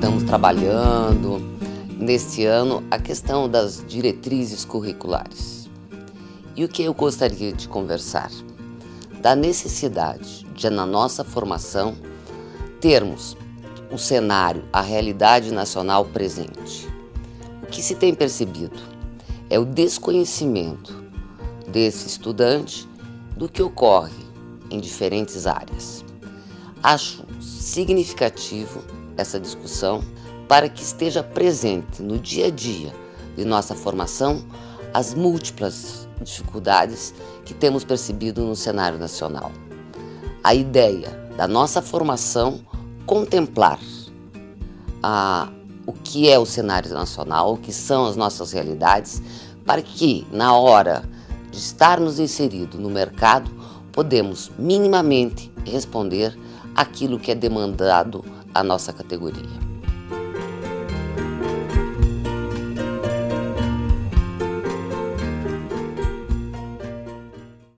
estamos trabalhando neste ano a questão das diretrizes curriculares. E o que eu gostaria de conversar? Da necessidade de, na nossa formação, termos o cenário, a realidade nacional presente. O que se tem percebido é o desconhecimento desse estudante do que ocorre em diferentes áreas. Acho significativo essa discussão para que esteja presente no dia a dia de nossa formação as múltiplas dificuldades que temos percebido no cenário nacional. A ideia da nossa formação contemplar a, o que é o cenário nacional, o que são as nossas realidades, para que, na hora de estarmos inseridos no mercado, podemos minimamente responder aquilo que é demandado à nossa categoria.